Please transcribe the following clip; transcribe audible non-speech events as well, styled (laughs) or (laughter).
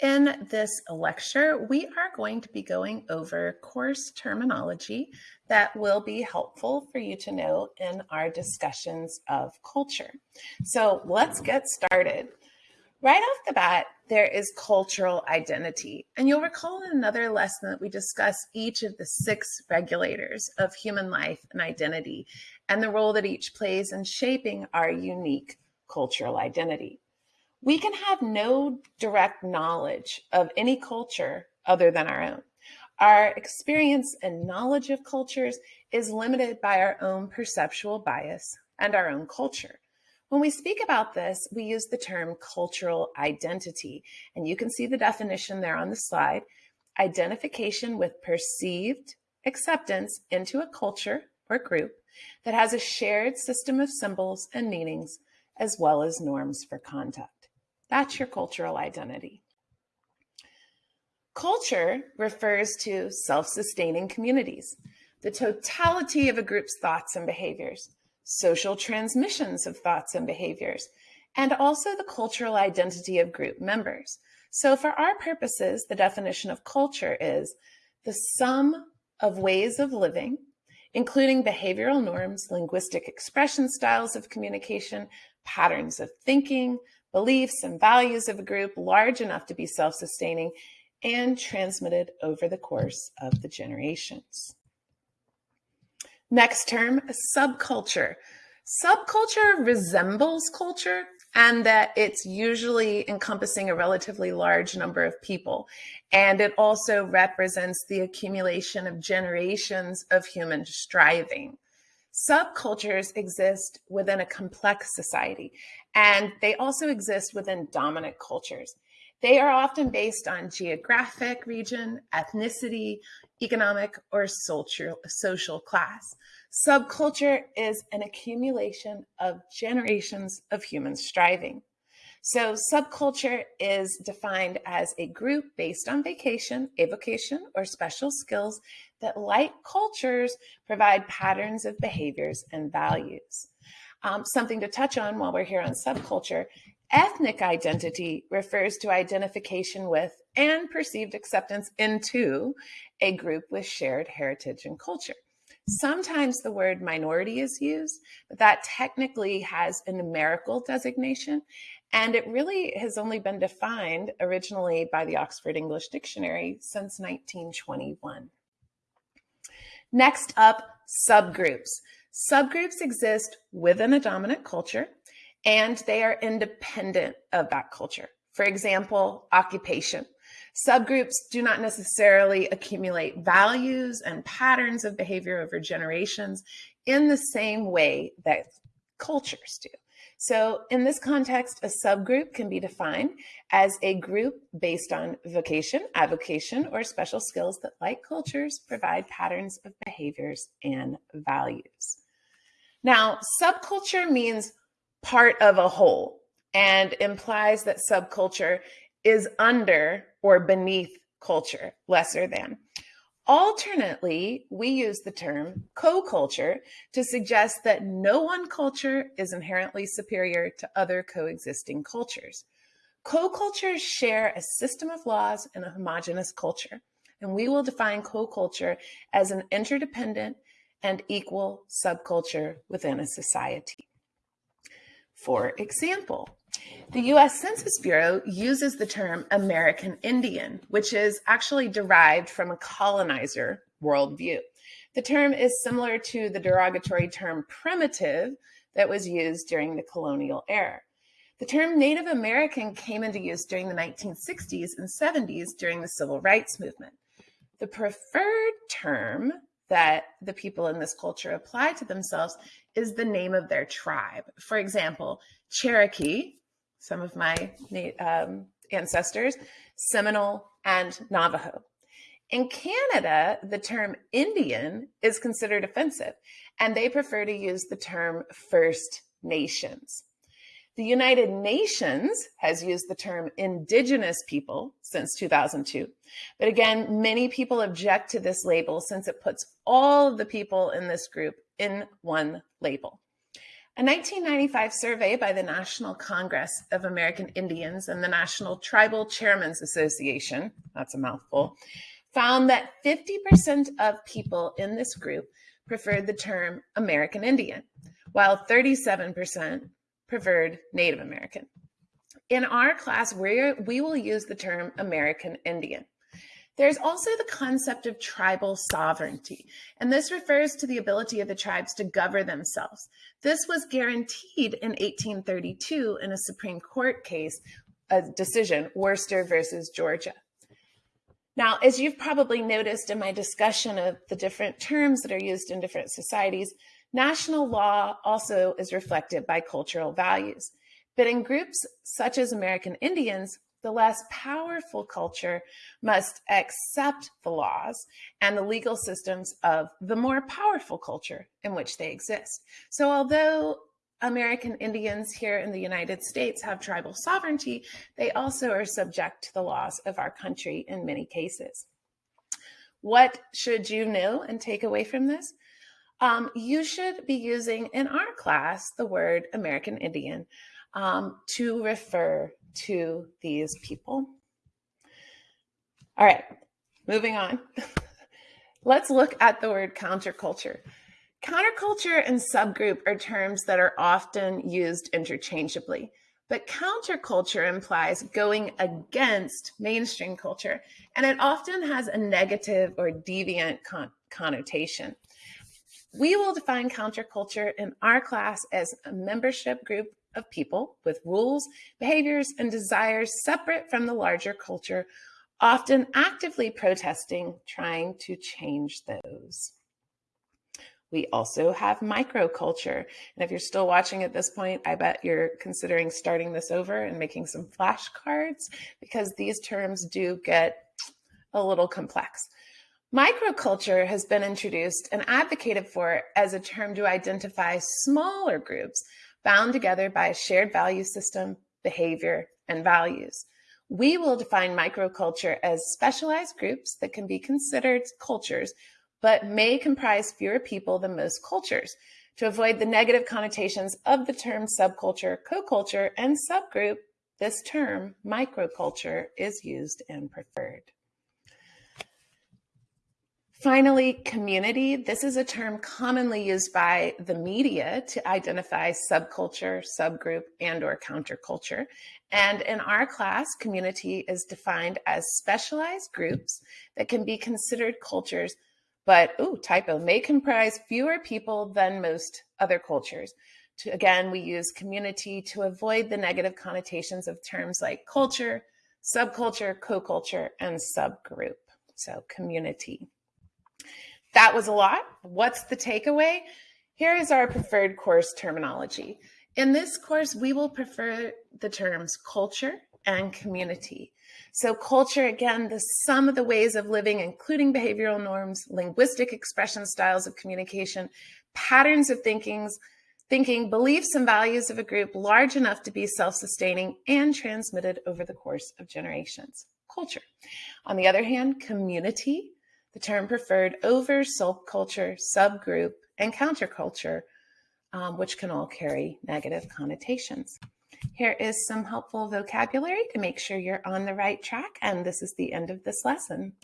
In this lecture, we are going to be going over course terminology that will be helpful for you to know in our discussions of culture. So let's get started. Right off the bat, there is cultural identity. And you'll recall in another lesson that we discuss each of the six regulators of human life and identity and the role that each plays in shaping our unique cultural identity we can have no direct knowledge of any culture other than our own. Our experience and knowledge of cultures is limited by our own perceptual bias and our own culture. When we speak about this, we use the term cultural identity, and you can see the definition there on the slide. Identification with perceived acceptance into a culture or group that has a shared system of symbols and meanings, as well as norms for conduct. That's your cultural identity. Culture refers to self-sustaining communities, the totality of a group's thoughts and behaviors, social transmissions of thoughts and behaviors, and also the cultural identity of group members. So for our purposes, the definition of culture is the sum of ways of living, including behavioral norms, linguistic expression styles of communication, patterns of thinking, beliefs and values of a group large enough to be self-sustaining and transmitted over the course of the generations. Next term, subculture. Subculture resembles culture and that it's usually encompassing a relatively large number of people. And it also represents the accumulation of generations of human striving. Subcultures exist within a complex society, and they also exist within dominant cultures. They are often based on geographic region, ethnicity, economic, or social, social class. Subculture is an accumulation of generations of human striving. So subculture is defined as a group based on vacation, avocation, or special skills that like cultures provide patterns of behaviors and values. Um, something to touch on while we're here on subculture, ethnic identity refers to identification with and perceived acceptance into a group with shared heritage and culture. Sometimes the word minority is used, but that technically has a numerical designation. And it really has only been defined originally by the Oxford English Dictionary since 1921. Next up, subgroups. Subgroups exist within a dominant culture and they are independent of that culture. For example, occupation. Subgroups do not necessarily accumulate values and patterns of behavior over generations in the same way that cultures do. So in this context, a subgroup can be defined as a group based on vocation, avocation, or special skills that, like cultures, provide patterns of behaviors and values. Now, subculture means part of a whole and implies that subculture is under or beneath culture, lesser than. Alternately, we use the term co-culture to suggest that no one culture is inherently superior to other coexisting cultures. Co-cultures share a system of laws and a homogenous culture, and we will define co-culture as an interdependent and equal subculture within a society. For example, the US Census Bureau uses the term American Indian, which is actually derived from a colonizer worldview. The term is similar to the derogatory term primitive that was used during the colonial era. The term Native American came into use during the 1960s and 70s during the civil rights movement. The preferred term that the people in this culture apply to themselves is the name of their tribe. For example, Cherokee, some of my um, ancestors, Seminole and Navajo. In Canada, the term Indian is considered offensive, and they prefer to use the term First Nations. The United Nations has used the term Indigenous people since 2002. But again, many people object to this label since it puts all of the people in this group in one label. A 1995 survey by the National Congress of American Indians and the National Tribal Chairmen's Association, that's a mouthful, found that 50% of people in this group preferred the term American Indian, while 37% preferred Native American. In our class, we we will use the term American Indian. There's also the concept of tribal sovereignty, and this refers to the ability of the tribes to govern themselves. This was guaranteed in 1832 in a Supreme Court case, a decision, Worcester versus Georgia. Now, as you've probably noticed in my discussion of the different terms that are used in different societies, national law also is reflected by cultural values. But in groups such as American Indians, the less powerful culture must accept the laws and the legal systems of the more powerful culture in which they exist. So although American Indians here in the United States have tribal sovereignty, they also are subject to the laws of our country in many cases. What should you know and take away from this? Um, you should be using in our class the word American Indian um, to refer to these people. All right, moving on. (laughs) Let's look at the word counterculture. Counterculture and subgroup are terms that are often used interchangeably, but counterculture implies going against mainstream culture, and it often has a negative or deviant con connotation. We will define counterculture in our class as a membership group of people with rules, behaviors, and desires separate from the larger culture, often actively protesting, trying to change those. We also have microculture. And if you're still watching at this point, I bet you're considering starting this over and making some flashcards because these terms do get a little complex. Microculture has been introduced and advocated for as a term to identify smaller groups bound together by a shared value system, behavior, and values. We will define microculture as specialized groups that can be considered cultures, but may comprise fewer people than most cultures. To avoid the negative connotations of the term subculture, co-culture, and subgroup, this term, microculture, is used and preferred. Finally, community. This is a term commonly used by the media to identify subculture, subgroup, and or counterculture. And in our class, community is defined as specialized groups that can be considered cultures, but, ooh, typo, may comprise fewer people than most other cultures. To, again, we use community to avoid the negative connotations of terms like culture, subculture, co-culture, and subgroup. So community. That was a lot. What's the takeaway? Here is our preferred course terminology. In this course, we will prefer the terms culture and community. So culture, again, the sum of the ways of living, including behavioral norms, linguistic expression styles of communication, patterns of thinkings, thinking, beliefs and values of a group large enough to be self-sustaining and transmitted over the course of generations. Culture. On the other hand, community the term preferred over subculture, subgroup, and counterculture, um, which can all carry negative connotations. Here is some helpful vocabulary to make sure you're on the right track, and this is the end of this lesson.